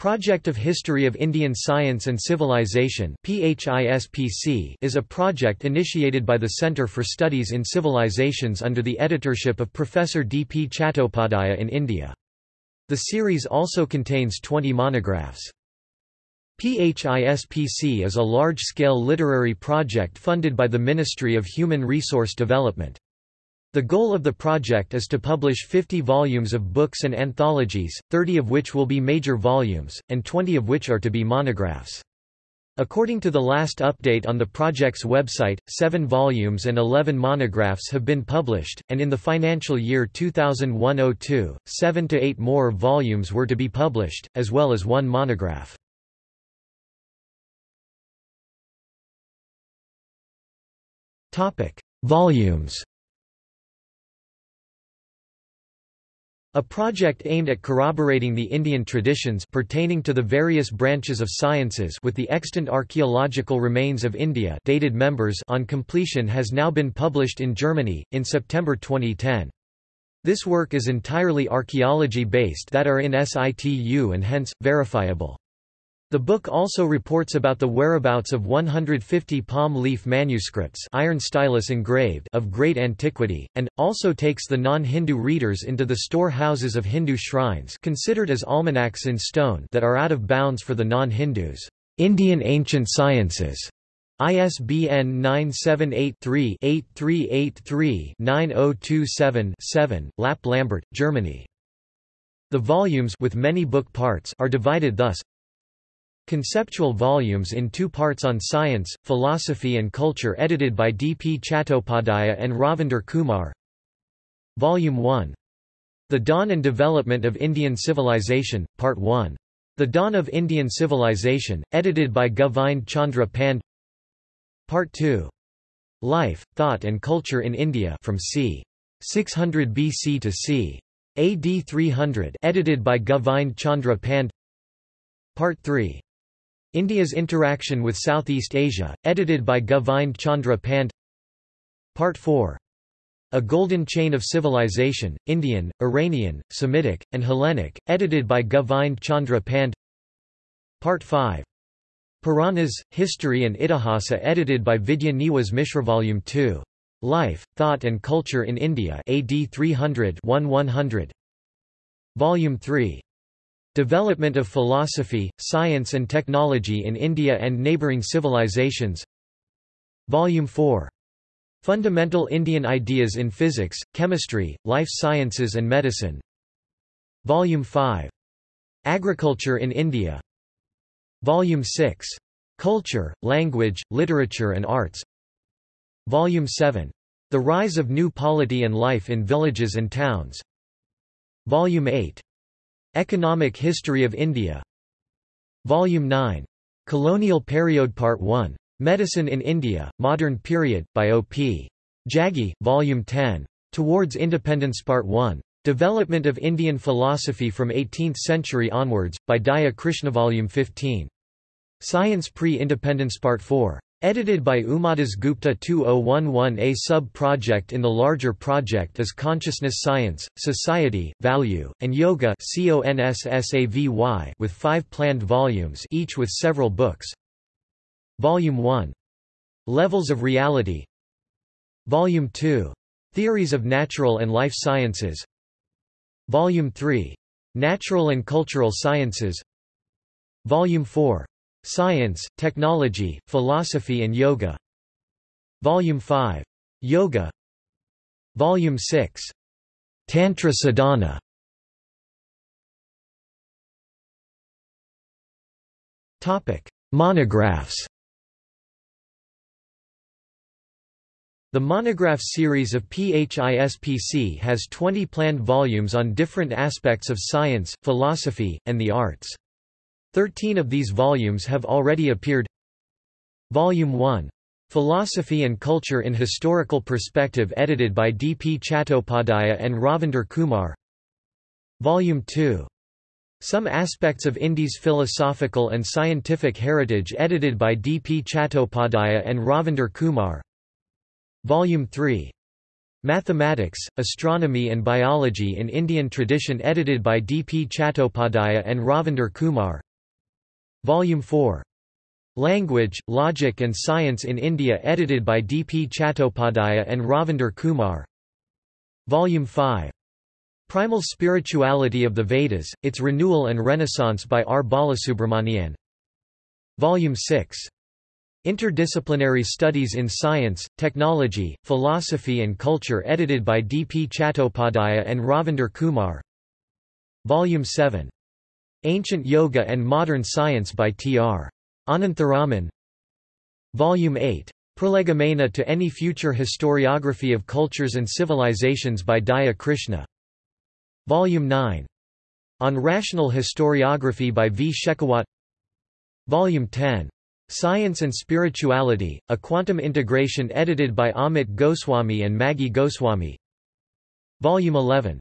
Project of History of Indian Science and Civilization is a project initiated by the Centre for Studies in Civilizations under the editorship of Professor D. P. Chattopadhyaya in India. The series also contains 20 monographs. PHISPC is a large-scale literary project funded by the Ministry of Human Resource Development. The goal of the project is to publish 50 volumes of books and anthologies, 30 of which will be major volumes, and 20 of which are to be monographs. According to the last update on the project's website, 7 volumes and 11 monographs have been published, and in the financial year 2001-02, 7 to 8 more volumes were to be published, as well as one monograph. Volumes A project aimed at corroborating the Indian traditions pertaining to the various branches of sciences with the extant archaeological remains of India dated members on completion has now been published in Germany, in September 2010. This work is entirely archaeology-based that are in situ and hence, verifiable. The book also reports about the whereabouts of 150 palm leaf manuscripts iron stylus engraved of great antiquity, and, also takes the non-Hindu readers into the store-houses of Hindu shrines considered as almanacs in stone that are out of bounds for the non-Hindus. Indian Ancient Sciences ISBN 978-3-8383-9027-7, Lapp Lambert, Germany. The volumes with many book parts are divided thus Conceptual volumes in two parts on science, philosophy and culture edited by D. P. Chattopadhyaya and Ravinder Kumar Volume 1. The Dawn and Development of Indian Civilization, Part 1. The Dawn of Indian Civilization, edited by Govind Chandra Pand Part 2. Life, Thought and Culture in India from c. 600 BC to c. AD 300 edited by Govind Chandra Pand Part 3. India's Interaction with Southeast Asia, edited by Govind Chandra Pand Part 4. A Golden Chain of Civilization, Indian, Iranian, Semitic, and Hellenic, edited by Govind Chandra Pand Part 5. Puranas, History and Itihasa edited by Vidya Niwas Mishra Volume 2. Life, Thought and Culture in India AD 300 100. Volume 3. Development of Philosophy, Science and Technology in India and Neighbouring Civilizations Volume 4. Fundamental Indian Ideas in Physics, Chemistry, Life Sciences and Medicine Volume 5. Agriculture in India Volume 6. Culture, Language, Literature and Arts Volume 7. The Rise of New Polity and Life in Villages and Towns Volume 8. Economic History of India Volume 9. Colonial Period Part 1. Medicine in India, Modern Period, by O.P. Jaggi, Volume 10. Towards Independence Part 1. Development of Indian Philosophy from 18th Century Onwards, by Daya Krishna Volume 15. Science Pre-Independence Part 4. Edited by Umadas Gupta 2011 A sub-project in the larger project is Consciousness Science, Society, Value, and Yoga with five planned volumes each with several books. Volume 1. Levels of Reality Volume 2. Theories of Natural and Life Sciences Volume 3. Natural and Cultural Sciences Volume 4. Science, Technology, Philosophy and Yoga Volume 5. Yoga Volume 6. Tantra Sadhana Topic: Monographs. The monograph series of PHISPC has 20 planned volumes on different aspects of science, philosophy, and the arts. Thirteen of these volumes have already appeared Volume 1. Philosophy and Culture in Historical Perspective edited by D. P. Chattopadhyaya and Ravinder Kumar Volume 2. Some Aspects of India's Philosophical and Scientific Heritage edited by D. P. Chattopadhyaya and Ravinder Kumar Volume 3. Mathematics, Astronomy and Biology in Indian Tradition edited by D. P. Chattopadhyaya and Ravinder Kumar Volume 4. Language, Logic and Science in India edited by D. P. Chattopadhyaya and Ravinder Kumar Volume 5. Primal Spirituality of the Vedas, Its Renewal and Renaissance by R. Balasubramanian Volume 6. Interdisciplinary Studies in Science, Technology, Philosophy and Culture edited by D. P. Chattopadhyaya and Ravinder Kumar Volume 7. Ancient Yoga and Modern Science by T. R. Anantharaman Volume 8. Prolegomena to any future historiography of cultures and civilizations by Daya Krishna Volume 9. On Rational Historiography by V. Shekhawat Volume 10. Science and Spirituality, A Quantum Integration edited by Amit Goswami and Maggie Goswami Volume 11.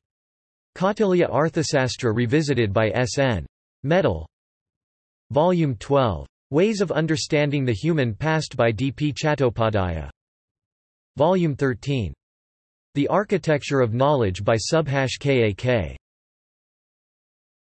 Kautilya Arthasastra revisited by S. N. Mital Volume 12. Ways of Understanding the Human Past by D. P. Chattopadhyaya Volume 13. The Architecture of Knowledge by Subhash K. A. K.